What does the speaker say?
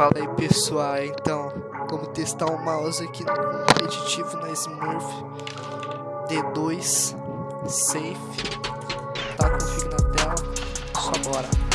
Fala aí pessoal, então, como testar o mouse aqui no competitivo na Smurf D2 Safe. Tá config na tela, só bora.